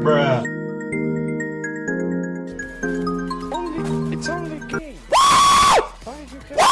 Bruh. Only, it's only game. Why did you